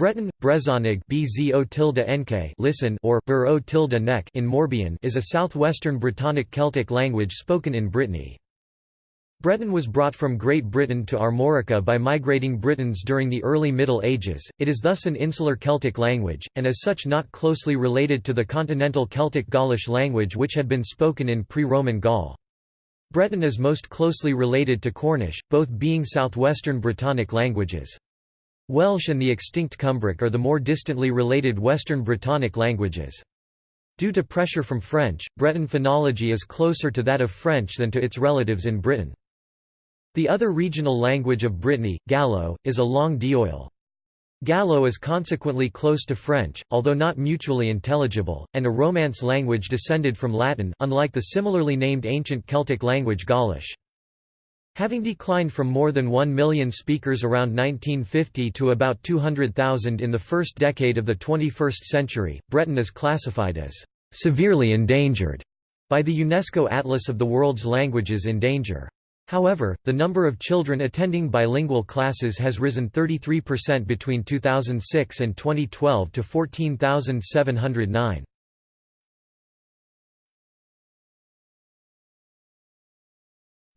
Breton, Brezonig listen or Bur tilde nek in Morbihan is a southwestern Brittonic Celtic language spoken in Brittany. Breton was brought from Great Britain to Armorica by migrating Britons during the early Middle Ages, it is thus an insular Celtic language, and as such not closely related to the continental Celtic Gaulish language which had been spoken in pre-Roman Gaul. Breton is most closely related to Cornish, both being southwestern Brittonic languages. Welsh and the extinct Cumbric are the more distantly related Western Brittonic languages. Due to pressure from French, Breton phonology is closer to that of French than to its relatives in Britain. The other regional language of Brittany, Gallo, is a langue d'oïl. Gallo is consequently close to French, although not mutually intelligible, and a Romance language descended from Latin unlike the similarly named ancient Celtic language Gaulish. Having declined from more than 1 million speakers around 1950 to about 200,000 in the first decade of the 21st century, Breton is classified as severely endangered by the UNESCO Atlas of the World's Languages in Danger. However, the number of children attending bilingual classes has risen 33% between 2006 and 2012 to 14,709.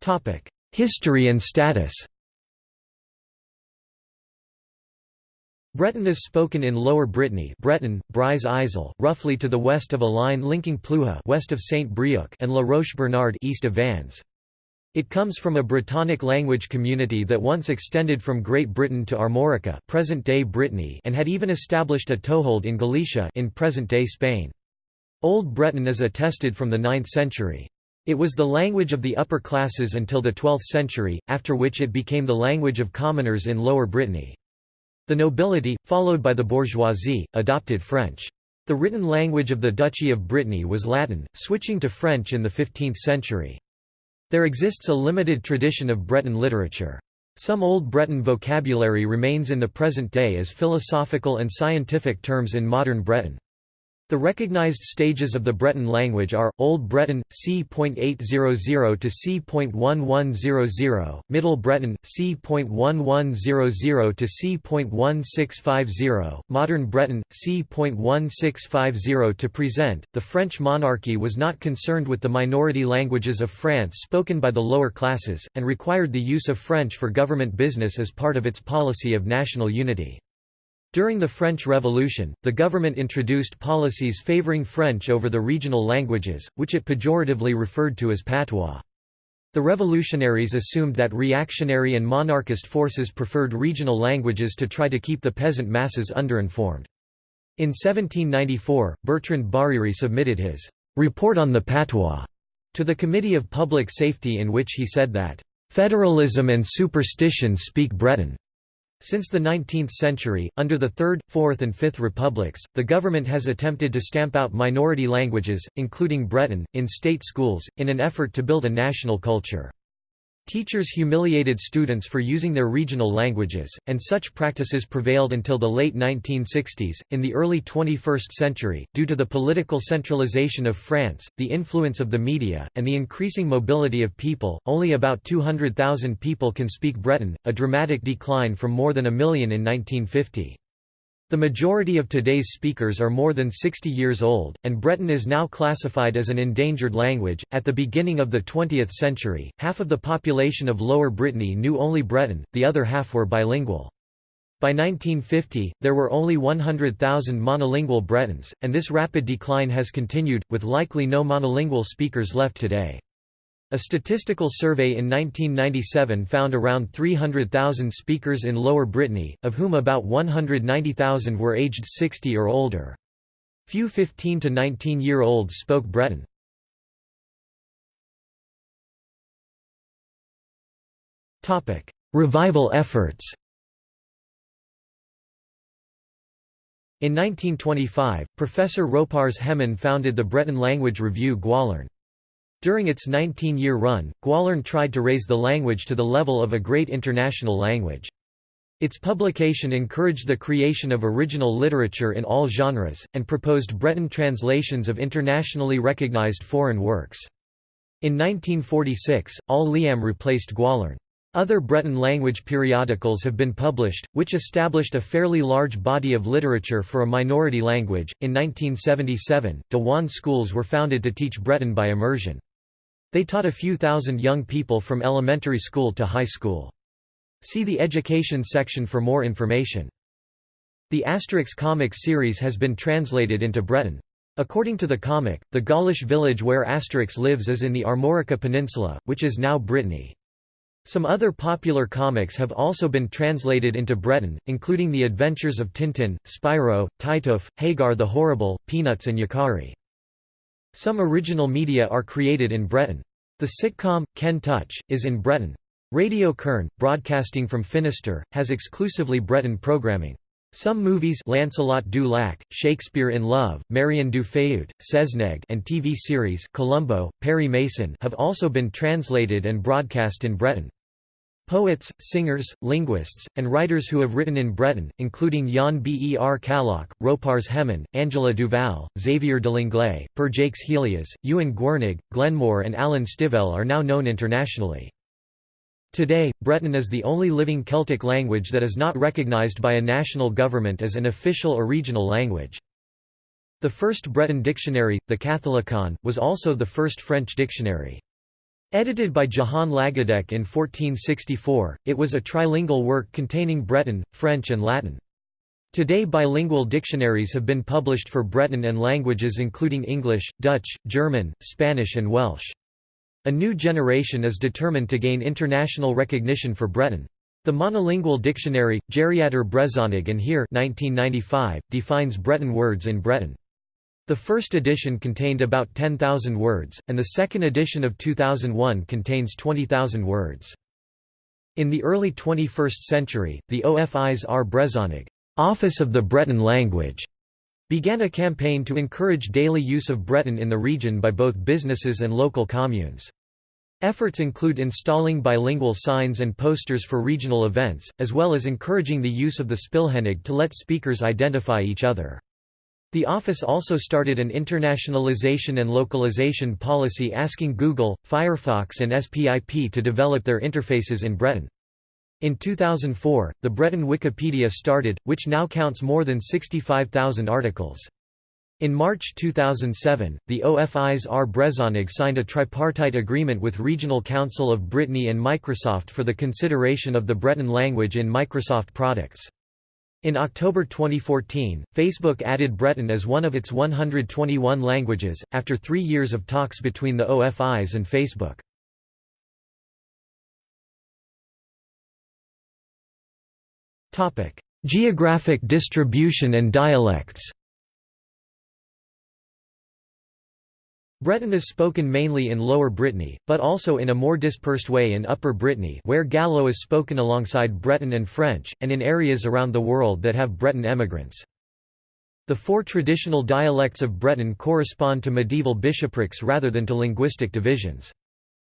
Topic: History and status Breton is spoken in Lower Brittany Breton, Isle, roughly to the west of a line linking Plouha west of Saint Brieuc and La Roche-Bernard east of Vannes. It comes from a Brittonic language community that once extended from Great Britain to Armorica present-day Brittany and had even established a toehold in Galicia in present-day Spain. Old Breton is attested from the 9th century. It was the language of the upper classes until the 12th century, after which it became the language of commoners in Lower Brittany. The nobility, followed by the bourgeoisie, adopted French. The written language of the Duchy of Brittany was Latin, switching to French in the 15th century. There exists a limited tradition of Breton literature. Some Old Breton vocabulary remains in the present day as philosophical and scientific terms in modern Breton. The recognized stages of the Breton language are, Old Breton, c.800 to c.1100, Middle Breton, c.1100 to c.1650, Modern Breton, c.1650 to present. The French monarchy was not concerned with the minority languages of France spoken by the lower classes, and required the use of French for government business as part of its policy of national unity. During the French Revolution, the government introduced policies favoring French over the regional languages, which it pejoratively referred to as patois. The revolutionaries assumed that reactionary and monarchist forces preferred regional languages to try to keep the peasant masses underinformed. In 1794, Bertrand Barère submitted his «Report on the Patois» to the Committee of Public Safety in which he said that «Federalism and superstition speak Breton» Since the 19th century, under the Third, Fourth and Fifth Republics, the government has attempted to stamp out minority languages, including Breton, in state schools, in an effort to build a national culture. Teachers humiliated students for using their regional languages, and such practices prevailed until the late 1960s. In the early 21st century, due to the political centralization of France, the influence of the media, and the increasing mobility of people, only about 200,000 people can speak Breton, a dramatic decline from more than a million in 1950. The majority of today's speakers are more than 60 years old, and Breton is now classified as an endangered language. At the beginning of the 20th century, half of the population of Lower Brittany knew only Breton, the other half were bilingual. By 1950, there were only 100,000 monolingual Bretons, and this rapid decline has continued, with likely no monolingual speakers left today. A statistical survey in 1997 found around 300,000 speakers in Lower Brittany, of whom about 190,000 were aged 60 or older. Few 15 to 19-year-olds spoke Breton. Topic: Revival efforts In 1925, Professor Roparz Hemon founded the Breton language review Gwalarn. During its 19-year run, Gwalarn tried to raise the language to the level of a great international language. Its publication encouraged the creation of original literature in all genres, and proposed Breton translations of internationally recognized foreign works. In 1946, Al Liamm replaced Gwalarn. Other Breton language periodicals have been published, which established a fairly large body of literature for a minority language. In 1977, Diwan schools were founded to teach Breton by immersion. They taught a few thousand young people from elementary school to high school. See the education section for more information. The Asterix comic series has been translated into Breton. According to the comic, the Gaulish village where Asterix lives is in the Armorica Peninsula, which is now Brittany. Some other popular comics have also been translated into Breton, including The Adventures of Tintin, Spirou, Titeuf, Hagar the Horrible, Peanuts and Yakari. Some original media are created in Breton. The sitcom, Ken Tuch, is in Breton. Radio Kerne, broadcasting from Finistère, has exclusively Breton programming. Some movies Lancelot du Lac, Shakespeare in Love, Marion du Faouët, Sezneg and TV series Columbo, Perry Mason have also been translated and broadcast in Breton. Poets, singers, linguists, and writers who have written in Breton, including Jan Ber Calloch, Roparz Hemon, Anjela Duval, Xavier de Langlais, Per Jacques Helias, Youenn Gwernig, Glenmor and Alan Stivell are now known internationally. Today, Breton is the only living Celtic language that is not recognized by a national government as an official or regional language. The first Breton dictionary, the Catholicon, was also the first French dictionary. Edited by Jehan Lagadec in 1464, it was a trilingual work containing Breton, French and Latin. Today bilingual dictionaries have been published for Breton and languages including English, Dutch, German, Spanish and Welsh. A new generation is determined to gain international recognition for Breton. The monolingual dictionary, Geriadur Brezhoneg and here 1995, defines Breton words in Breton. The first edition contained about 10,000 words, and the second edition of 2001 contains 20,000 words. In the early 21st century, the Ofis ar Brezhoneg Office of the Breton Language began a campaign to encourage daily use of Breton in the region by both businesses and local communes. Efforts include installing bilingual signs and posters for regional events, as well as encouraging the use of the Spilhenig to let speakers identify each other. The office also started an internationalization and localization policy asking Google, Firefox and SPIP to develop their interfaces in Breton. In 2004, the Breton Wikipedia started, which now counts more than 65,000 articles. In March 2007, the Ofis ar Brezhoneg signed a tripartite agreement with Regional Council of Brittany and Microsoft for the consideration of the Breton language in Microsoft products. In October 2014, Facebook added Breton as one of its 121 languages, after three years of talks between the OFIs and Facebook. Geographic distribution and dialects Breton is spoken mainly in Lower Brittany, but also in a more dispersed way in Upper Brittany where Gallo is spoken alongside Breton and French, and in areas around the world that have Breton emigrants. The four traditional dialects of Breton correspond to medieval bishoprics rather than to linguistic divisions.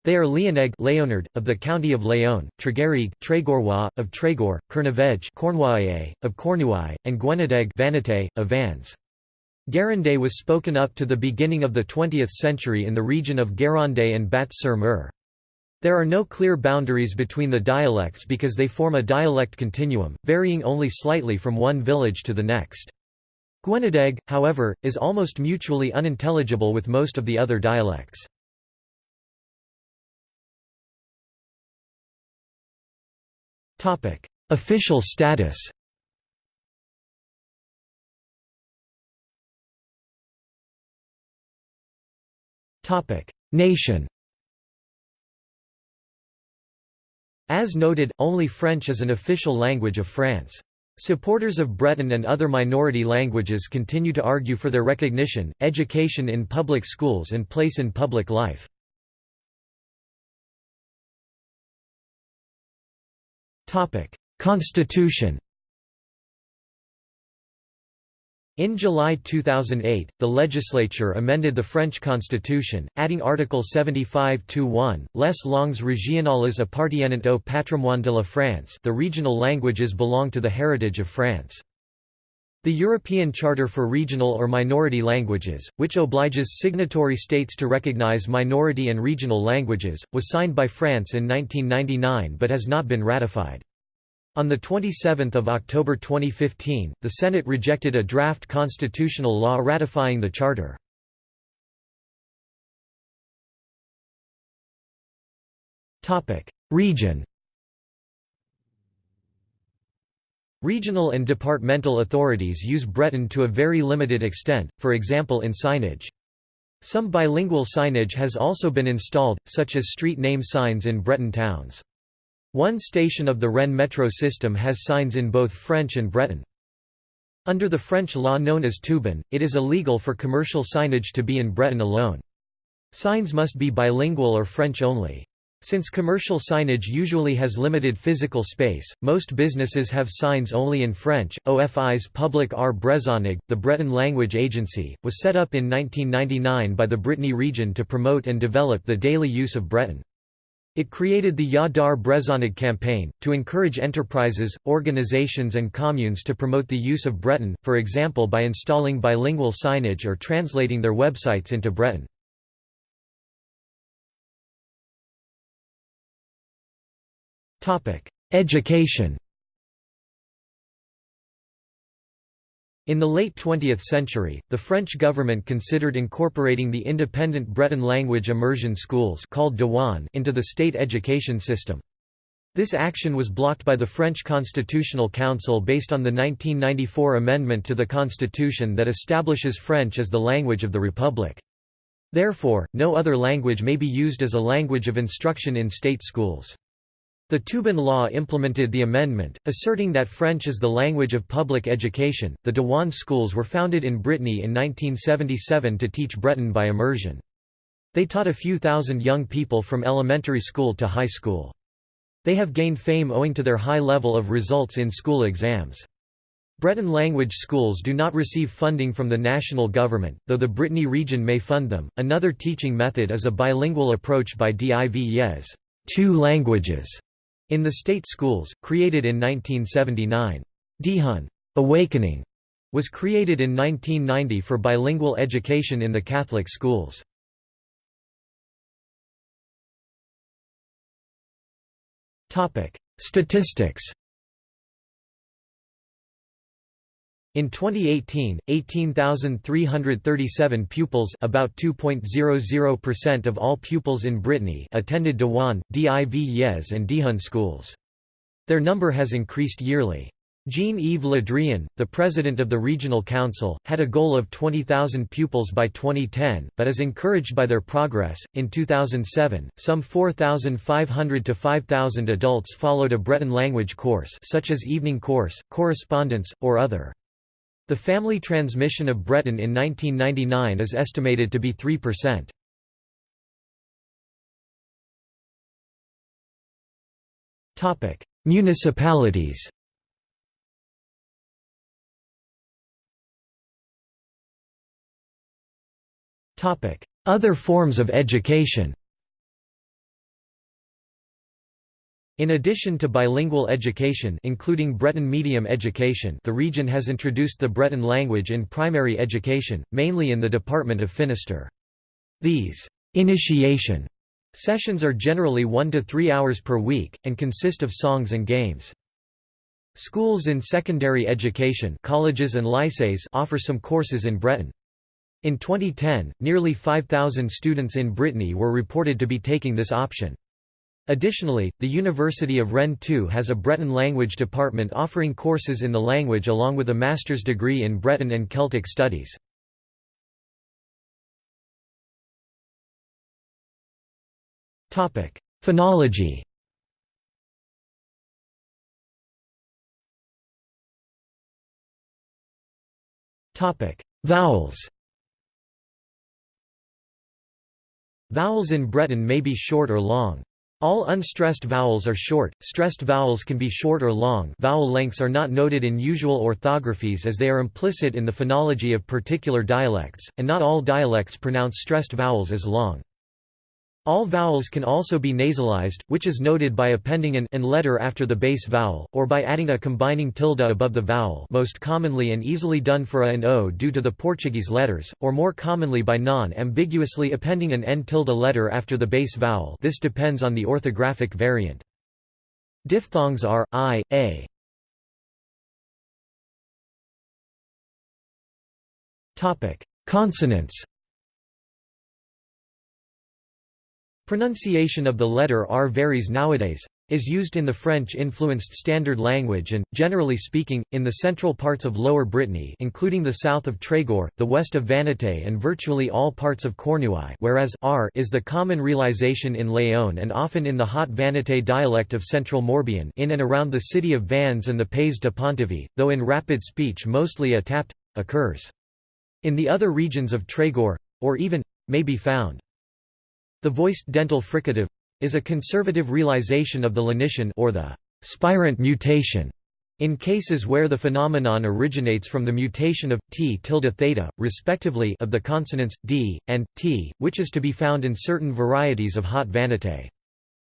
They are Leoneg Leonard, of the county of Leon, Tregerieg Tregorwa, of Tregor, Kerneveg of Cornouaille, and Gwenedeg Vannetais, of Vannes. Guérandais was spoken up to the beginning of the 20th century in the region of Guérandais and Batz-sur-Mer. There are no clear boundaries between the dialects because they form a dialect continuum, varying only slightly from one village to the next. Gwenedeg, however, is almost mutually unintelligible with most of the other dialects. Official status Nation As noted, only French is an official language of France. Supporters of Breton and other minority languages continue to argue for their recognition, education in public schools and place in public life. Constitution In July 2008, the legislature amended the French constitution, adding Article 75-1, Les langues régionales appartiennent au patrimoine de la France the regional languages belong to the heritage of France. The European Charter for Regional or Minority Languages, which obliges signatory states to recognize minority and regional languages, was signed by France in 1999 but has not been ratified. On 27 October 2015, the Senate rejected a draft constitutional law ratifying the Charter. Region Regional and departmental authorities use Breton to a very limited extent, for example in signage. Some bilingual signage has also been installed, such as street name signs in Breton towns. One station of the Rennes metro system has signs in both French and Breton. Under the French law known as Toubon, it is illegal for commercial signage to be in Breton alone. Signs must be bilingual or French only. Since commercial signage usually has limited physical space, most businesses have signs only in French. Ofis Publik ar Brezhoneg, the Breton language agency, was set up in 1999 by the Brittany region to promote and develop the daily use of Breton. It created the Ya Dar Brézonnique campaign, to encourage enterprises, organizations and communes to promote the use of Breton, for example by installing bilingual signage or translating their websites into Breton. Education In the late 20th century, the French government considered incorporating the independent Breton language immersion schools called Diwan into the state education system. This action was blocked by the French Constitutional Council based on the 1994 amendment to the constitution that establishes French as the language of the Republic. Therefore, no other language may be used as a language of instruction in state schools. The Toubon law implemented the amendment, asserting that French is the language of public education. The Diwan schools were founded in Brittany in 1977 to teach Breton by immersion. They taught a few thousand young people from elementary school to high school. They have gained fame owing to their high level of results in school exams. Breton language schools do not receive funding from the national government, though the Brittany region may fund them. Another teaching method is a bilingual approach by DIVES, two languages, in the state schools, created in 1979. Dihun Awakening was created in 1990 for bilingual education in the Catholic schools. Statistics In 2018, 18,337 pupils about 2.00% of all pupils in Brittany attended Diwan, Div Yezh and Dihun schools. Their number has increased yearly. Jean-Yves Le Drian, the president of the regional council, had a goal of 20,000 pupils by 2010, but is encouraged by their progress. In 2007, some 4,500 to 5,000 adults followed a Breton language course such as evening course, correspondence, or other. The family transmission of Breton in 1999 is estimated to be 3%. Topic: Municipalities. Topic: Other forms of education. In addition to bilingual education including Breton medium education the region has introduced the Breton language in primary education, mainly in the department of Finistère. These «initiation» sessions are generally one to three hours per week, and consist of songs and games. Schools in secondary education colleges and lycées offer some courses in Breton. In 2010, nearly 5,000 students in Brittany were reported to be taking this option. Additionally, the University of Rennes too has a Breton language department offering courses in the language along with a master's degree in Breton and Celtic studies. Phonology Vowels Vowels in Breton may be short or long. All unstressed vowels are short, stressed vowels can be short or long vowel lengths are not noted in usual orthographies as they are implicit in the phonology of particular dialects, and not all dialects pronounce stressed vowels as long. All vowels can also be nasalized, which is noted by appending an, an letter after the base vowel, or by adding a combining tilde above the vowel most commonly and easily done for a and o due to the Portuguese letters, or more commonly by non-ambiguously appending an n tilde letter after the base vowel this depends on the orthographic variant. Diphthongs are, i, a. Topic Consonants Pronunciation of the letter R varies nowadays, is used in the French-influenced Standard language and, generally speaking, in the central parts of Lower Brittany including the south of Trégor, the west of Vannetais and virtually all parts of Cornouailles whereas R is the common realization in Léon and often in the hot Vannetais dialect of Central Morbihan in and around the city of Vannes and the Pays de Pontivy, though in rapid speech mostly a tapped occurs. In the other regions of Trégor, or even, may be found. The voiced dental fricative is a conservative realization of the lenition or the spirant mutation in cases where the phenomenon originates from the mutation of t tilde theta, respectively, of the consonants d and t, which is to be found in certain varieties of Haute Vannetais.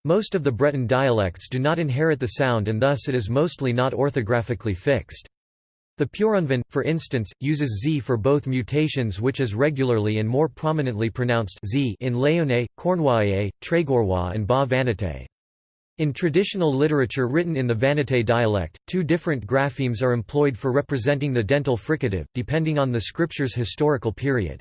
Most of the Breton dialects do not inherit the sound and thus it is mostly not orthographically fixed. The Peurunvan, for instance, uses z for both mutations which is regularly and more prominently pronounced z in Léonnais, Cornouaillais, Trégorois and Bas Vannetais. In traditional literature written in the Vannetais dialect, two different graphemes are employed for representing the dental fricative, depending on the scripture's historical period.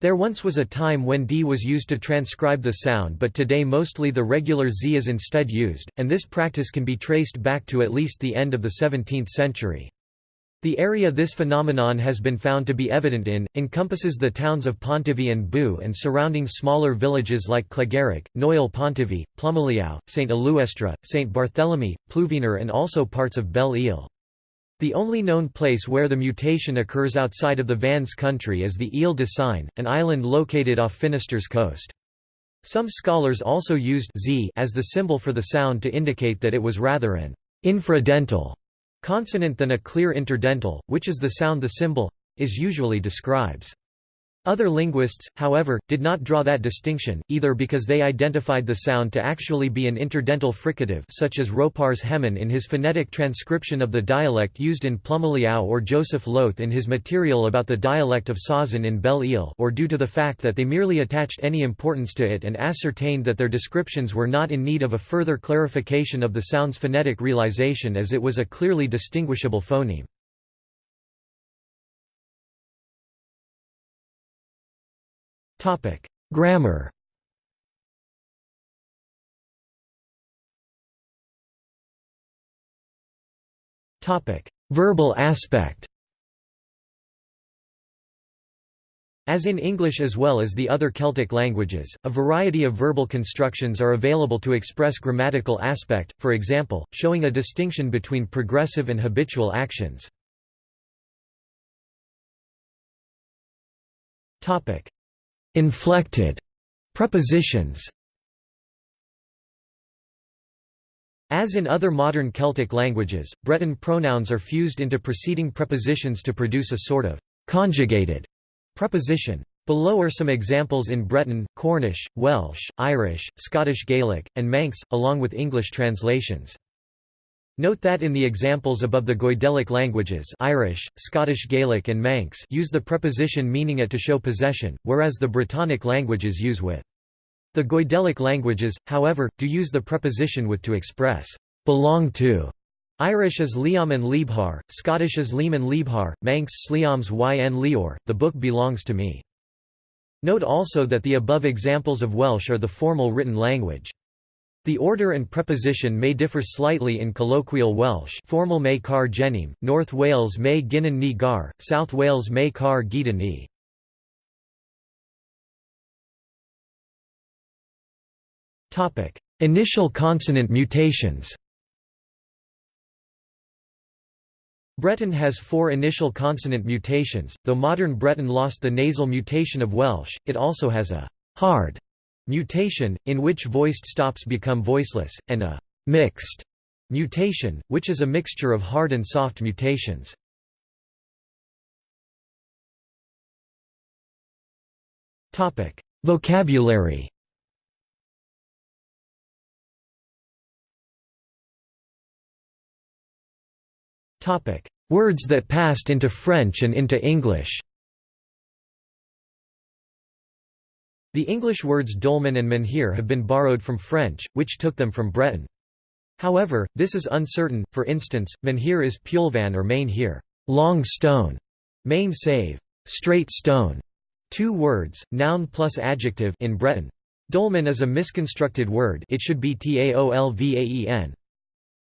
There once was a time when d was used to transcribe the sound but today mostly the regular z is instead used, and this practice can be traced back to at least the end of the 17th century. The area this phenomenon has been found to be evident in, encompasses the towns of Pontivy and Bou and surrounding smaller villages like Cléguérec, Noyel Pontivy, Plumeliau, St. Eluestre, St. Barthélemy, Pluvigner and also parts of Belle Ile. The only known place where the mutation occurs outside of the Vannes country is the Île de Sein, an island located off Finistère's coast. Some scholars also used z as the symbol for the sound to indicate that it was rather an infradental Consonant than a clear interdental, which is the sound the symbol is usually describes. Other linguists, however, did not draw that distinction, either because they identified the sound to actually be an interdental fricative such as Roparz Hemon in his phonetic transcription of the dialect used in Plumeliau or Joseph Loth in his material about the dialect of Sauzon in Belle Ile or due to the fact that they merely attached any importance to it and ascertained that their descriptions were not in need of a further clarification of the sound's phonetic realization as it was a clearly distinguishable phoneme. Grammar. Verbal aspect. As in English as well as the other Celtic languages, a variety of verbal constructions are available to express grammatical aspect, for example, showing a distinction between progressive and habitual actions. Inflected prepositions As in other modern Celtic languages, Breton pronouns are fused into preceding prepositions to produce a sort of conjugated preposition. Below are some examples in Breton, Cornish, Welsh, Irish, Scottish Gaelic, and Manx, along with English translations. Note that in the examples above the Goidelic languages Irish, Scottish Gaelic and Manx use the preposition meaning it to show possession, whereas the Brittonic languages use with. The Goidelic languages, however, do use the preposition with to express belong to. Irish is liam and liebhar, Scottish is liam and liebhar, Manx sliams yn lior, the book belongs to me. Note also that the above examples of Welsh are the formal written language. The order and preposition may differ slightly in colloquial Welsh formal may car genim, North Wales may ginan ni gar, South Wales may car gita ni. Initial consonant mutations Breton has four initial consonant mutations, though modern Breton lost the nasal mutation of Welsh, it also has a hard mutation, in which voiced stops become voiceless, and a mixed mutation, which is a mixture of hard and soft mutations. Vocabulary Words that passed into French and into English The English words dolmen and menhir have been borrowed from French, which took them from Breton. However, this is uncertain, for instance, menhir is peulvan or main long stone, main save, straight stone, two words, noun plus adjective in Breton. Dolmen is a misconstructed word it should be taolvaen.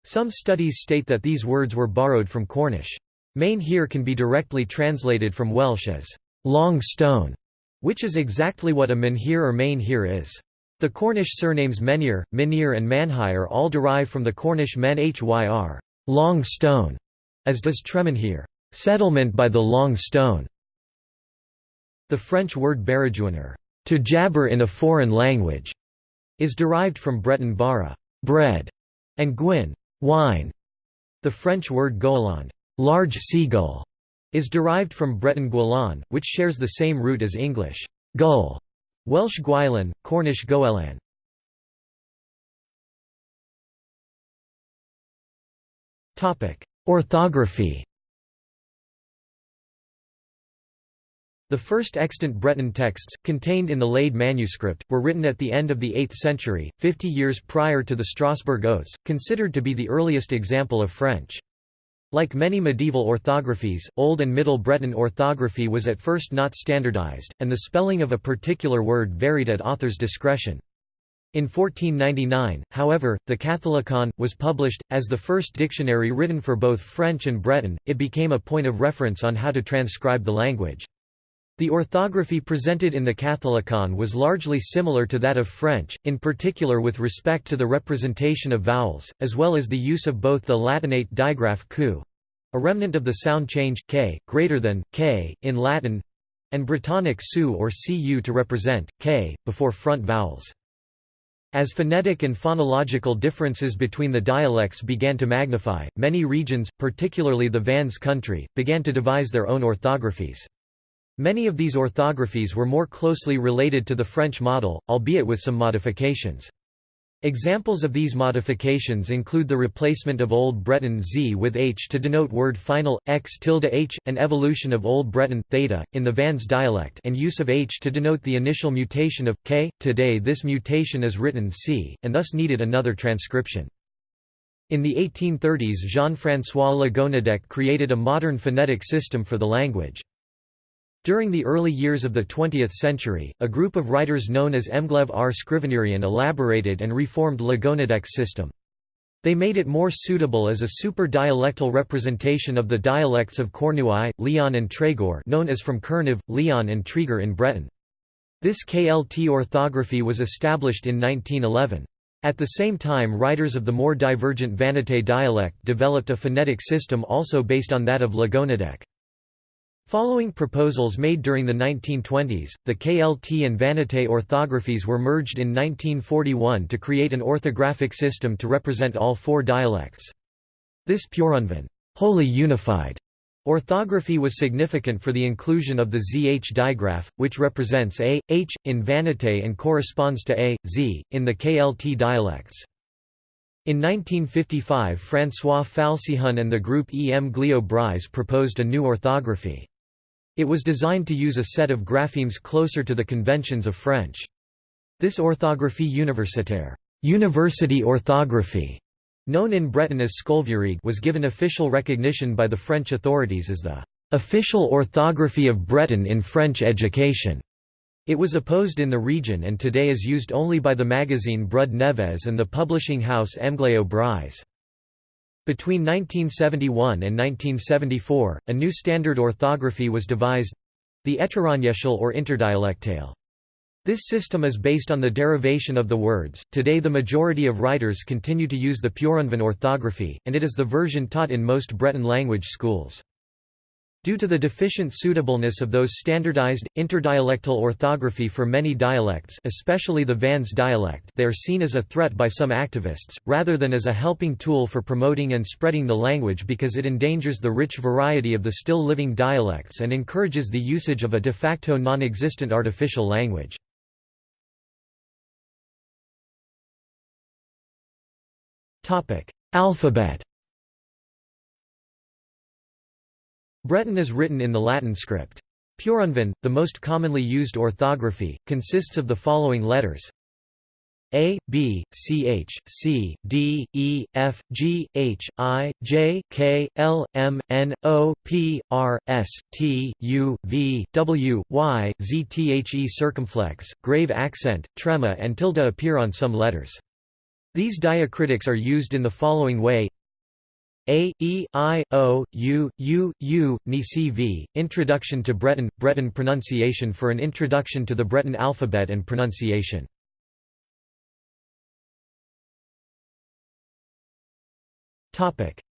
Some studies state that these words were borrowed from Cornish. Main here can be directly translated from Welsh as long stone, which is exactly what a menhir or main is. The Cornish surnames Menhir, Minir and Manhire all derive from the Cornish men hyr long stone", as does Tremenhir settlement by the long stone". The French word baragouiner to jabber in a foreign language", is derived from Breton bara bread", and gwyn wine". The French word goéland large seagull", is derived from Breton guelan, which shares the same root as English gull, Welsh gwylan, Cornish goelan. Orthography The first extant Breton texts, contained in the Leyden manuscript, were written at the end of the 8th century, 50 years prior to the Strasbourg Oaths, considered to be the earliest example of French. Like many medieval orthographies, Old and Middle Breton orthography was at first not standardized, and the spelling of a particular word varied at author's discretion. In 1499, however, the Catholicon, was published. As the first dictionary written for both French and Breton, it became a point of reference on how to transcribe the language. The orthography presented in the Catholicon was largely similar to that of French, in particular with respect to the representation of vowels, as well as the use of both the Latinate digraph q, a remnant of the sound change k, greater than k in Latin, and Brittonic su or cu to represent k before front vowels. As phonetic and phonological differences between the dialects began to magnify, many regions, particularly the Vannes country, began to devise their own orthographies. Many of these orthographies were more closely related to the French model, albeit with some modifications. Examples of these modifications include the replacement of Old Breton z with h to denote word final, x tilde h, and evolution of Old Breton theta, in the Vannes dialect and use of h to denote the initial mutation of k. Today this mutation is written c, and thus needed another transcription. In the 1830s Jean-François Le Gonidec created a modern phonetic system for the language. During the early years of the 20th century, a group of writers known as Emglev ar Skrivagnerien elaborated and reformed Le Gonidec's system. They made it more suitable as a super-dialectal representation of the dialects of Cornouaille, Leon and Trégor known as from Kernev, Leon and Treger in Breton. This KLT orthography was established in 1911. At the same time writers of the more divergent Vannetais dialect developed a phonetic system also based on that of Lagonadec. Following proposals made during the 1920s, the KLT and Vannetais orthographies were merged in 1941 to create an orthographic system to represent all four dialects. This Peurunvan wholly unified orthography was significant for the inclusion of the ZH digraph, which represents a, h, in Vannetais and corresponds to a, z, in the KLT dialects. In 1955 François Falc'hun and the group E. M. Gliau-Brise proposed a new orthography. It was designed to use a set of graphemes closer to the conventions of French. This orthographie universitaire university orthography", known in Breton as Skolveurieg was given official recognition by the French authorities as the "...official orthography of Breton in French education." It was opposed in the region and today is used only by the magazine Brud Nevez and the publishing house Emgleo Breiz. Between 1971 and 1974, a new standard orthography was devised—the etrerannyezhel or interdialectale. This system is based on the derivation of the words. Today, the majority of writers continue to use the Peurunvan orthography, and it is the version taught in most Breton language schools. Due to the deficient suitableness of those standardized, interdialectal orthography for many dialects especially the Vans dialect they are seen as a threat by some activists, rather than as a helping tool for promoting and spreading the language because it endangers the rich variety of the still living dialects and encourages the usage of a de facto non-existent artificial language. Alphabet Breton is written in the Latin script. Peurunvan, the most commonly used orthography, consists of the following letters a, B, C, H, C, D, E, F, G, H, I, J, K, L, M, N, O, P, R, S, T, U, V, W, Y, Z, The circumflex, grave accent, trema and tilde appear on some letters. These diacritics are used in the following way a, E, I, O, U, U, U, Ni CV, Introduction to Breton, Breton pronunciation for an introduction to the Breton alphabet and pronunciation.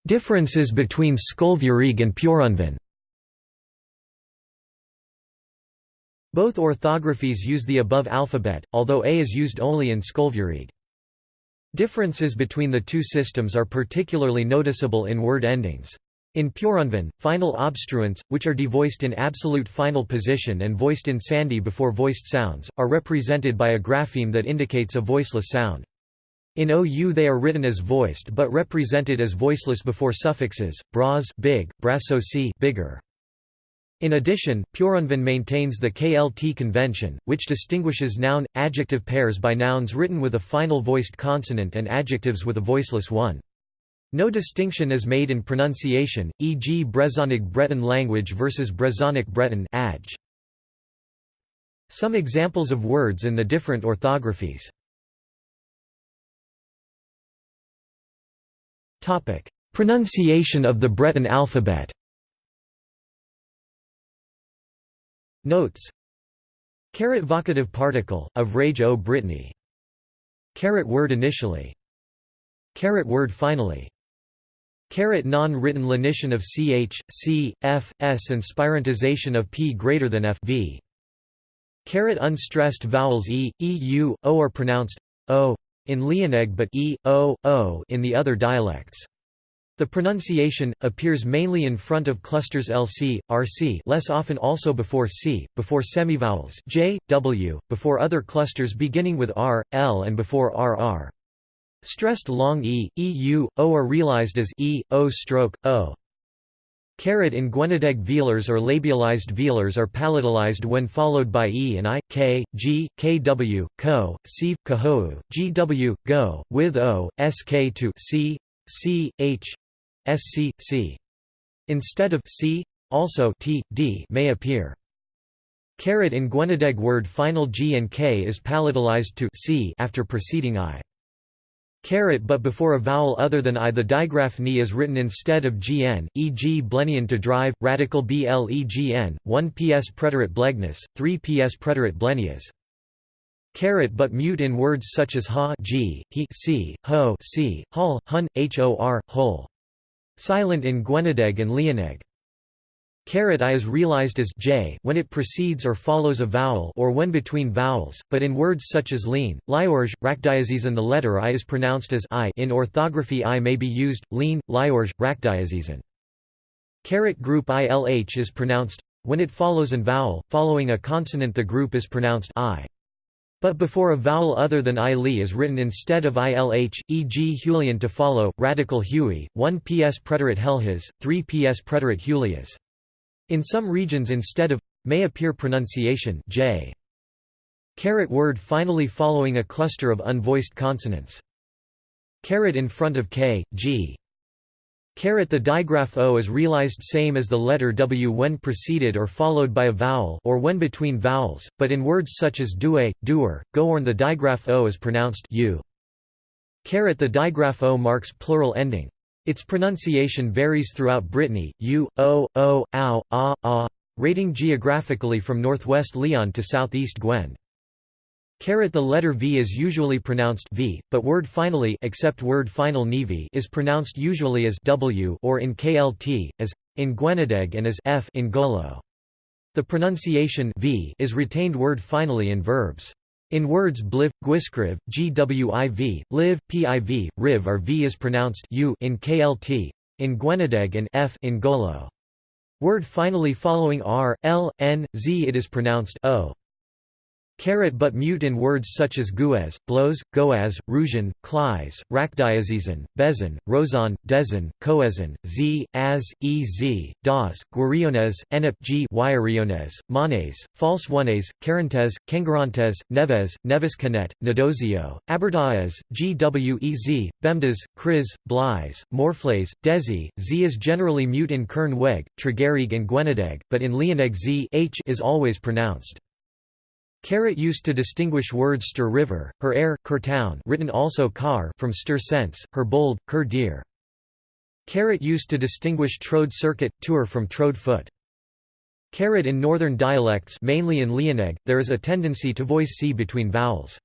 Differences between Skolveurieg and Peurunvan Both orthographies use the above alphabet, although A is used only in Skolveurieg. Differences between the two systems are particularly noticeable in word endings. In Peurunvan, final obstruents, which are devoiced in absolute final position and voiced in sandhi before voiced sounds, are represented by a grapheme that indicates a voiceless sound. In OU they are written as voiced but represented as voiceless before suffixes, bras big, brasso c bigger. In addition, Peurunvan maintains the KLT convention, which distinguishes noun-adjective pairs by nouns written with a final voiced consonant and adjectives with a voiceless one. No distinction is made in pronunciation, e.g. Brezonic Breton language versus Brezonic Breton adj. Some examples of words in the different orthographies Pronunciation of the Breton alphabet Notes Caret vocative particle, of rage o Brittany. Caret word initially. Caret word finally. Caret non-written lenition of ch, c, f, s and spirantization of p greater than f v. Caret unstressed vowels e, e, u, o are pronounced o in Leoneg but e, o, o in the other dialects. The pronunciation, appears mainly in front of clusters lc, rc less often also before c, before semivowels j, w, before other clusters beginning with r, l and before rr. Stressed long e, eu, o are realized as e, o stroke, o. Caret in Gwenedeg velars or labialized velars are palatalized when followed by e and i, k, g, kw, ko, sieve, kahou, gw, go, with o, sk to c, c, h, sc, c. Instead of c, also t, d may appear. Caret in Gwenedeg word final g and k is palatalized to c after preceding i. Caret but before a vowel other than i the digraph ni is written instead of gn, e.g. blenian to drive, radical blegn, 1 ps preterite blegness, 3 ps preterite blenias. Caret but mute in words such as ha g, he c, ho c, hol, hun, hor, hol. Silent in Gwenedeg and Leoneg. Caret I is realized as j when it precedes or follows a vowel or when between vowels, but in words such as lean, liorge, rakdiazizan the letter I is pronounced as I in orthography I may be used, lean, liorge, rakdiazizan. Caret group ILH is pronounced when it follows an vowel, following a consonant the group is pronounced I. But before a vowel other than i li is written instead of ilh, e.g. Julian to follow, radical Huey, 1 ps preterite helhas, 3 ps preterite hulias. In some regions instead of may appear pronunciation j. Caret word finally following a cluster of unvoiced consonants. Caret in front of k, g. Caret the digraph o is realized same as the letter w when preceded or followed by a vowel or when between vowels, but in words such as due, doer, goorn the digraph o is pronounced u. Caret the digraph o marks plural ending. Its pronunciation varies throughout Brittany, u, o, o, ow, ah, ah, rating geographically from northwest Lyon to southeast Gwent. Caret the letter V is usually pronounced V, but word finally except word final nivi is pronounced usually as W or in KLT, as, in Gwenedeg and as F in Gallo. The pronunciation v is retained word finally in verbs. In words bliv, gwiskriv, gwiv, live, piv, riv or v is pronounced u in KLT, in Gwenedeg and f in Gallo. Word finally following r, l, n, z it is pronounced o. Carat but mute in words such as guez, blows, goaz, rougeon, clies, rakdiazizan, bezan, rozan, dezan, coezan, z, az, ez, daz, guariones, enep g guariones, manes, false ones, carantes, kengarantes, neves, neves canet, nadozio, aberdaez, gwez, bemdas, kriz, Blies, morfles, desi, z is generally mute in kern weg, tregerig and gwenedeg, but in leoneg z h is always pronounced. Carat used to distinguish words Ster River, her air, Ker town written also car from Ster sense, her bold, Ker deer. Carrot used to distinguish Trode circuit, tour from Trode foot. Carrot in northern dialects mainly in Leoneg, there is a tendency to voice c between vowels.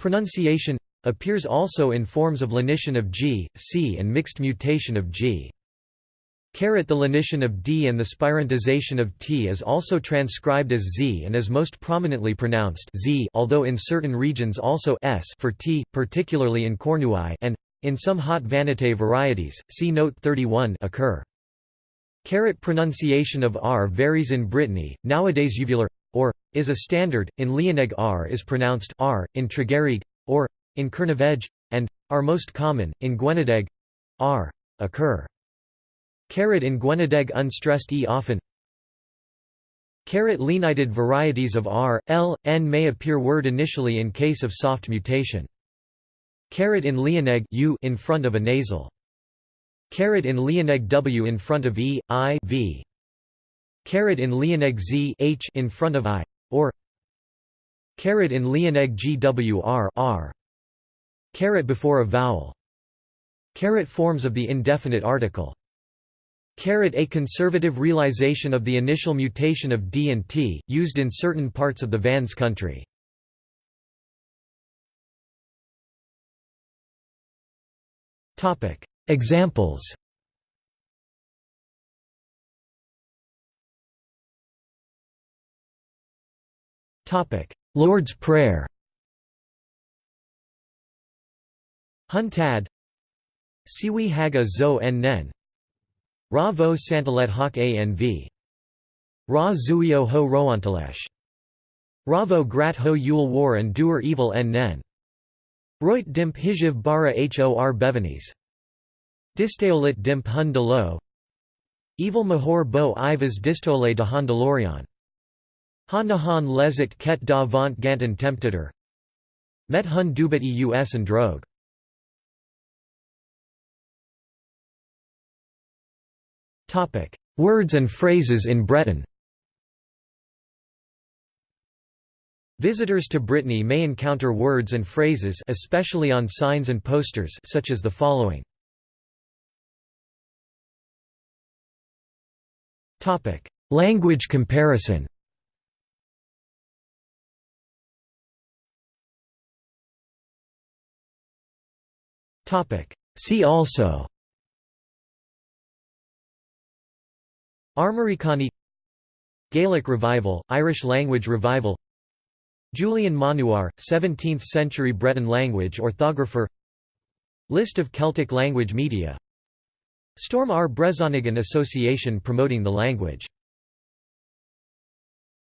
Pronunciation appears also in forms of lenition of g, c and mixed mutation of g. Carat the lenition of d and the spirantization of t is also transcribed as z and is most prominently pronounced z although in certain regions also s for t, particularly in Cornouailles and, in some Haut-Vannetais varieties, see note 31 occur. Carat pronunciation of r varies in Brittany, nowadays uvular, or, is a standard, in Leoneg r is pronounced r, in Tregerieg, or, in Kerneveg, and, are most common, in Gwenedeg r, occur. Carat in Gwenedeg unstressed e often Carat lenited varieties of r, l, n may appear word initially in case of soft mutation. Carat in Leoneg u in front of a nasal. Carat in Leoneg w in front of e, i, v. Carat in Leoneg z h in front of i, or Carat in Leoneg gwr r. Carat before a vowel. Carat forms of the indefinite article. A conservative realization of the initial mutation of D and T, used in certain parts of the Vannes country. Examples Lord's Prayer Huntad Siwi Haga Zo en Nen Ra vo santalet hawk anv. Ra zuio ho roantalesh. Ravo grat ho yul war and doer evil en nen. Roit dimp hijiv bara hor bevanis. Distaolit dimp hun. Evil mahor bo ivas distole de handalorion. Han lezit ket da vant gantan temptator. Met hun dubit eus and drogue. Topic: Words and phrases in Breton. Visitors to Brittany may encounter words and phrases especially on signs and posters such as the following. Topic: Language comparison. Topic: See also Armoricani Gaelic revival, Irish language revival Julien Maunoir, 17th-century Breton language orthographer List of Celtic language media. Stourm ar Brezhoneg Association promoting the language